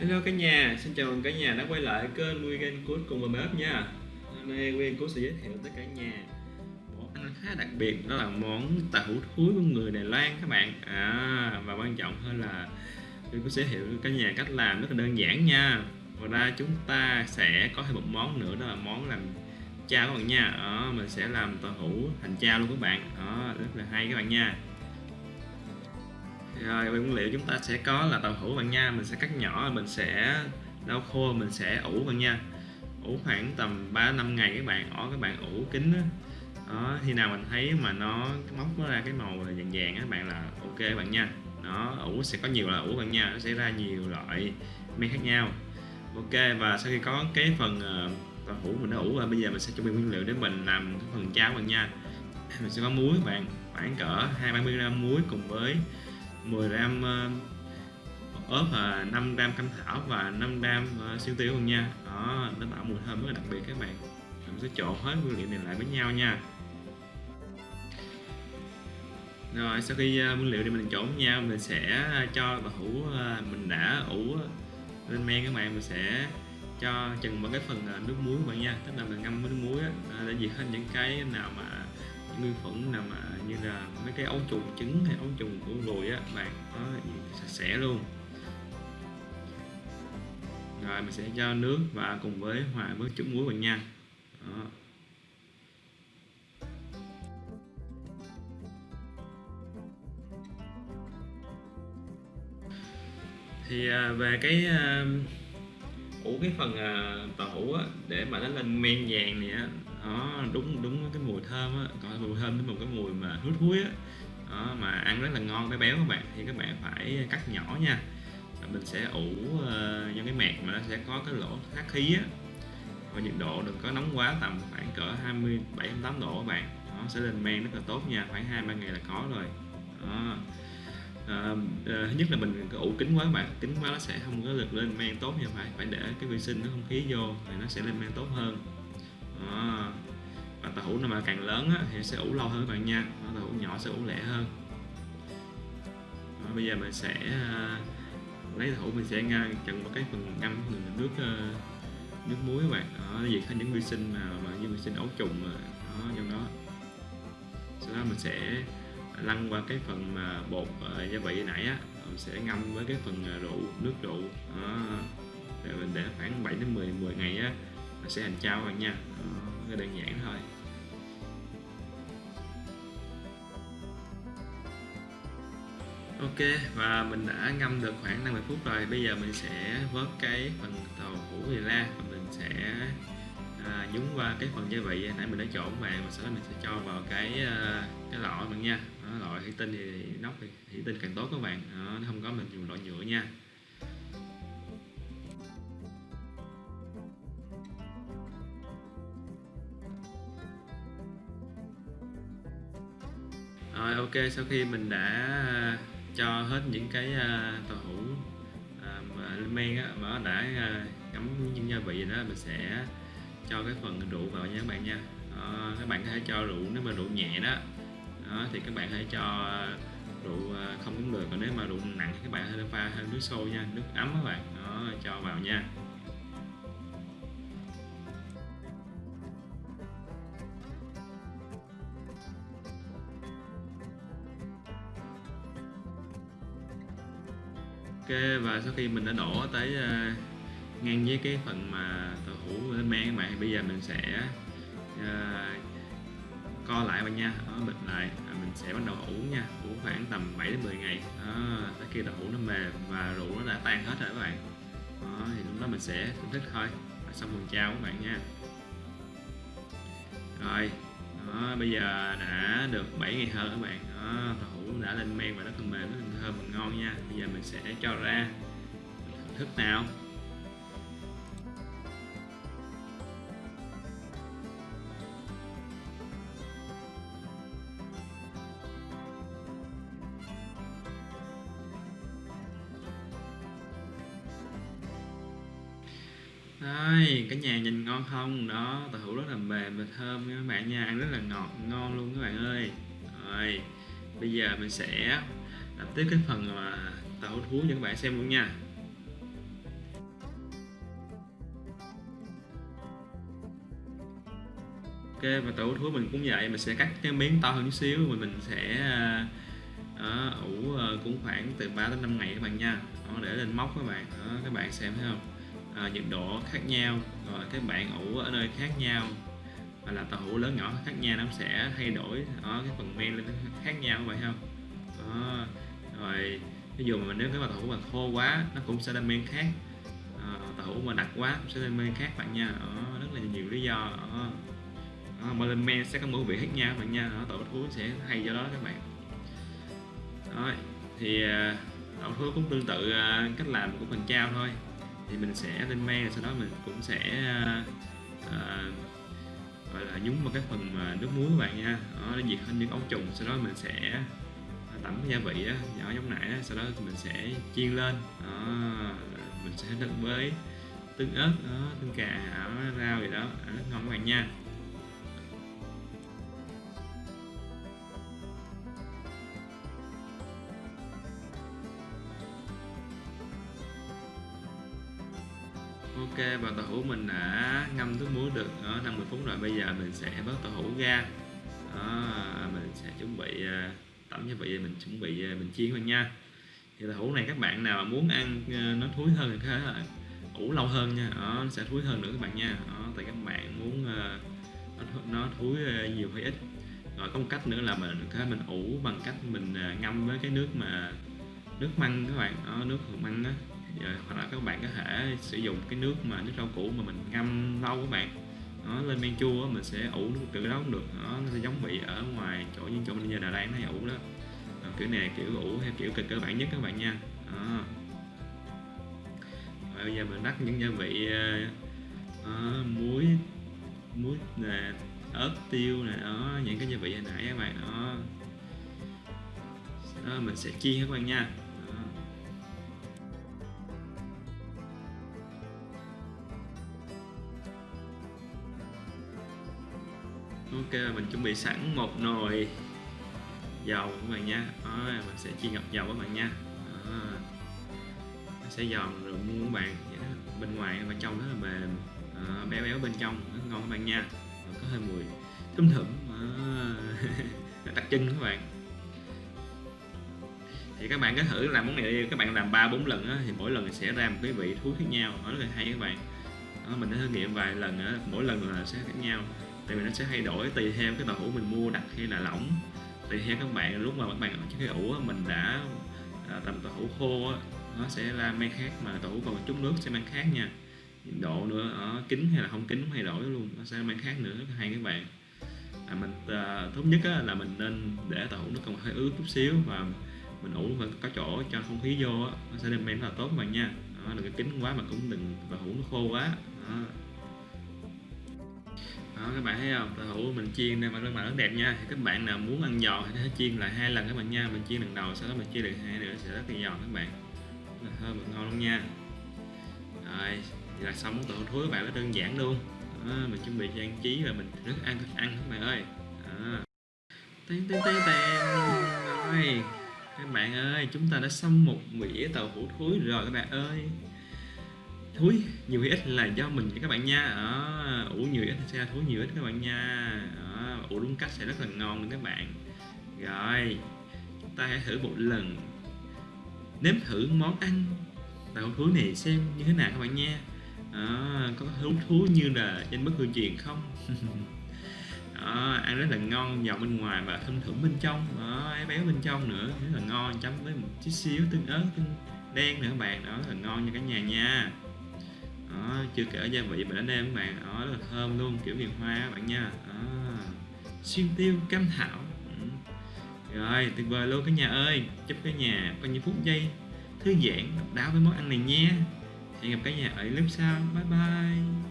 Hello cả nhà, xin chào mừng cả nhà đã quay lại kênh Weekend Cook cùng với bếp nha. Hôm nay Weekend Cook sẽ giới thiệu tới cả nhà Món ăn khá đặc biệt đó là món tàu hủ thúi của người Đài Loan các bạn. À, Và quan trọng hơn là Weekend Cook sẽ giới thiệu cả nhà cách làm rất là đơn giản nha. Ngoài ra chúng ta sẽ có thêm một món nữa đó là món làm chao các bạn nha. À, Mình sẽ làm tàu hủ thành chao luôn các bạn. À, Rất là hay các bạn nha rồi nguyên liệu chúng ta sẽ có là tàu hũ bạn nha, mình sẽ cắt nhỏ, mình sẽ lau khô, mình sẽ ủ bạn nha. Ủ khoảng tầm 3 năm ngày các bạn, ở các bạn ủ kính đó. đó, khi nào mình thấy mà nó móc nó ra cái màu vàng vàng các bạn là ok bạn nha. Nó ủ sẽ có nhiều loại ủ bạn nha, nó sẽ ra nhiều loại men khác nhau. Ok, và sau khi có cái phần ờ, tàu hũ mình đã ủ rồi, bây giờ mình sẽ chuẩn bị nguyên liệu để mình làm cái phần cháo bạn nha. Mình sẽ có muối các bạn, khoảng cỡ hai ba mươi gram muối cùng với 10 gram ờ, ớt và 5 gram cam thảo và 5 gram ờ, siêu tiêu luôn nha. Đó, nó tạo mùi thơm rất là đặc biệt các bạn. Mình sẽ trộn hết nguyên liệu này lại với nhau nha. Rồi, sau khi ờ, nguyên liệu này mình trộn với nhau, mình sẽ cho tàu hũ mình đã ủ lên men các bạn. Mình sẽ cho chừng vào cái phần nước muối các bạn nha. Tức là mình ngâm với nước muối để diệt hết những cái nào mà, những nguyên khuẩn nào mà như là mấy cái ấu trùng trứng hay ấu trùng của ruồi á, bạn nó sạch sẽ luôn rồi, mình sẽ cho nước và cùng với hòa với chút muối vào nha Đó. thì à, về cái à, ủ cái phần à, tàu hũ á, để mà nó lên men vàng này á đó đúng đúng cái mùi thơm á còn mùi thơm đến một cái mùi mà hút húi á. Đó, mà ăn rất là ngon béo béo các bạn thì các bạn phải cắt nhỏ nha. Mình sẽ ủ uh, cái mẹt mà nó sẽ có cái lỗ thoát khí á. Và nhiệt độ đừng có nóng quá tầm khoảng cỡ 27 28 độ các bạn. Nó sẽ lên men rất là tốt nha khoảng hai ba ngày là có rồi. Đó à, nhất là mình ủ kính quá các bạn. Kính quá nó sẽ không có được lên men tốt như phải phải để cái vi sinh nó không khí vô thì nó sẽ lên men tốt hơn. Đó. và tàu hũ nào mà càng lớn á, thì sẽ ủ lâu hơn các bạn nha. Tàu hũ nhỏ sẽ ủ lẹ hơn. Đó, bây giờ mình sẽ uh, lấy tàu hũ mình sẽ ngang chặn một cái phần ngâm phần nước nước muối các bạn. Đó, diệt hết những vi sinh mà, mà như vi sinh ấu trùng mà đó, trong đó. Sau đó mình sẽ lăn qua cái phần mà bột ờ, gia vị nãy á mình sẽ ngâm với cái phần ờ, rượu nước rượu. Đó. để mình để khoảng 7 đến 10 10 ngày á nó sẽ thành chao bạn nha. Đó, đơn giản thôi. Ok và mình đã ngâm được khoảng 50 phút rồi. Bây giờ mình sẽ vớt cái phần tàu hũ này ra và mình sẽ à, nhúng qua cái phần gia vị. Nãy mình đã trộn bạn và sau đó mình sẽ cho vào cái ờ, cái lọ mình nha đó, loại thủy tinh thì nóc thì thủy tinh càng tốt các bạn. Đó, nó không có mình dùng loại nhựa nha. Rồi ok sau khi mình đã à, cho hết những cái à, tàu hũ à, lên men á, mà đã ngấm những gia vị đó mình sẽ cho cái phần rượu vào nha các bạn nha. Đó, các bạn có thể cho rượu nếu mà rượu nhẹ đó, đó thì các bạn hãy cho rượu ờ, không cũng được. Còn nếu mà rượu nặng thì các bạn hãy pha thêm nước sôi nha nước ấm các bạn. Đó cho vào nha. Và sau khi mình đã đổ tới ờ, ngang với cái phần mà tàu hũ lên men các bạn bây giờ mình sẽ uh, co lại bạn nha. Đó, bịt lại. À, mình sẽ bắt đầu ủ nha. Ủ khoảng tầm 7 đến 10 ngày. Đó, tới khi tàu nó mềm và rượu nó đã tan hết rồi các bạn. Đó, thì lúc đó mình sẽ thưởng thức thôi. Và xong phần chào các bạn nha. Rồi đó, bây giờ đã được 7 ngày hơn các bạn. Đó, tàu đã lên men và rất là mềm rất là thơm và ngon nha. Bây giờ mình sẽ cho ra. Thưởng thức nào? Đây, cái nhà nhìn ngon không? Đó, tàu hũ rất là mềm và thơm các bạn nha Ăn rất là ngọt, ngon luôn các bạn ơi. Rồi, bây giờ mình sẽ làm tiếp cái phần mà tàu hũ thú cho các bạn xem luôn nha. Ok, và tàu hũ thú mình cũng vậy Mình sẽ cắt cái miếng to hơn xíu Rồi mình sẽ ờ, ờ, ủ ờ, cũng khoảng từ 3 đến 5 ngày các bạn nha. Để lên móc các bạn. Đó, các bạn xem thấy không? À, nhiệt độ khác nhau rồi các bạn ủ ở nơi khác nhau hoặc là tàu hũ lớn nhỏ khác nhau nó sẽ thay đổi ở cái phần men lên khác nhau vậy không? Đó. rồi ví dụ mà nếu cái tàu hũ mà khô quá nó cũng sẽ lên men khác. À, tàu hũ mà đặc quá cũng sẽ lên men khác bạn nha. Đó, rất là nhiều lý do đó. Đó, mà lên men sẽ có mỗi vị khác nhau bạn nha. Đó, tàu hũ sẽ hay do đó các bạn. Đó, thì tổ tàu hũ cũng tương tự à, cách làm của phần trao thôi thì mình sẽ lên men sau đó mình cũng sẽ à, à, gọi là nhúng vào cái phần mà nước muối các bạn nha. Đó, để diệt hết những ấu trùng sau đó mình sẽ à, tẩm gia vị đó, nhỏ giống nãy sau đó mình sẽ chiên lên. Đó, mình sẽ đựng với tương ớt đó, tương cà rau gì đó rất ngon các bạn nha. Ok và tàu hũ mình đã ngâm nước muối được ờ, ở 50 phút rồi. Bây giờ mình sẽ vớt tàu hũ ra. Đó, mình sẽ chuẩn bị à, tẩm gia vị mình chuẩn bị ờ, mình chiên luôn nha. Thì tàu hũ này các bạn nào muốn ăn nó thúi hơn thì có thể là ủ lâu hơn nha. Đó, nó sẽ thúi hơn nữa các bạn nha. Đó, tại các bạn muốn nó thúi nhiều hay ít. Rồi có một cách nữa là mình có mình ủ bằng cách mình ngâm với cái nước mà nước măng các bạn. Đó, nước măng đó rồi hoặc là các bạn có thể sử dụng cái nước mà nước rau củ mà mình ngâm lâu các bạn. Nó lên men chua mình sẽ ủ nước từ đó cũng được. Nó sẽ giống vị ở ngoài chỗ như chỗ mình giờ Đà đang thấy ủ đó. À, kiểu này kiểu ủ theo kiểu cơ bản nhất các bạn nha. Đó. Rồi bây giờ mình đắt những gia vị uh, muối muối nè ớt tiêu nè đó những cái gia vị hồi nãy các bạn. Đó. Đó mình sẽ chiên các bạn nha. Ok mình chuẩn bị sẵn một nồi dầu các bạn nha. Đó, mình sẽ chiên ngập dầu các bạn nha. Đó. sẽ giòn rồi mua các bạn. Bên ngoài và trong rất là mềm. Đó, béo béo bên trong rất ngon các bạn nha. Rồi có hơi mùi thum thủm đặc trưng các bạn. Thì các bạn cứ thử làm món này đi. Các bạn làm ba bốn lần á, thì mỗi lần sẽ ra một cái vị thú khác nhau. Nó rất là hay các bạn. Đó, mình đã thử nghiệm vài lần á, mỗi lần là sẽ khác nhau tại vì nó sẽ thay đổi tùy theo cái tàu hũ mình mua đặc hay là lỏng. Tùy theo các bạn lúc mà các bạn ở cái ủ mình đã à, tầm tàu hũ khô nó sẽ ra men khác mà tàu hũ còn chút nước sẽ mang khác nha. Nhiệt độ nữa ờ, ở kính hay là không kính thay đổi luôn nó sẽ mang khác nữa hay các bạn. À, mình à, tốt nhất á, là mình nên để tàu hũ nó còn hơi ướt chút xíu và mình ủ và có chỗ cho không khí vô á, nó sẽ đem men là tốt các bạn nha. Đó, đừng cái kính quá mà cũng đừng tàu hũ nó khô quá. Đó đó các bạn thấy không? Tàu hũ mình chiên nên mà rất là rất đẹp nha. Thì các bạn nào muốn ăn giòn thì hãy chiên lại hai lần các bạn nha. Mình chiên lần đầu sau đó mình chiên lần hai nữa sẽ rất là giòn các bạn. Là thơm và ngon luôn nha. Rồi thì là xong món tàu thúi các bạn nó đơn giản luôn. Đó, mình chuẩn bị trang trí và mình rất ăn thức ăn các bạn ơi. Đó. tên tên tên tên rồi các bạn ơi chúng ta đã xong một mĩa tàu hũ thúi rồi các bạn ơi thúi nhiều hay ít là do mình các bạn nha. Ở ủ nhiều ít sẽ thúi nhiều ít các bạn nha. Ở, ủ đúng cách sẽ rất là ngon luôn các bạn. Rồi chúng ta hãy thử một lần. Nếm thử món ăn tàu thúi này xem như thế nào các bạn nha. À, có hứng thú như là trên bất cứ truyền không? À, ăn rất là ngon giòn bên ngoài và thơm thưởng bên trong. Đó, béo bên trong nữa rất là ngon chấm với một chút xíu tương ớt tương đen nữa các bạn. Đó rất là ngon nha cả nhà nha đó, chưa kể gia vị mình đã nêm các bạn đó rất là thơm luôn kiểu miền hoa các bạn nha. Đó. xuyên tiêu cam thảo. Ừ. rồi tuyệt vời luôn cả nhà ơi. Chúc cả nhà có những phút giây thư giãn độc đáo với món ăn này nha. Hẹn gặp cả nhà ở clip sau. Bye bye.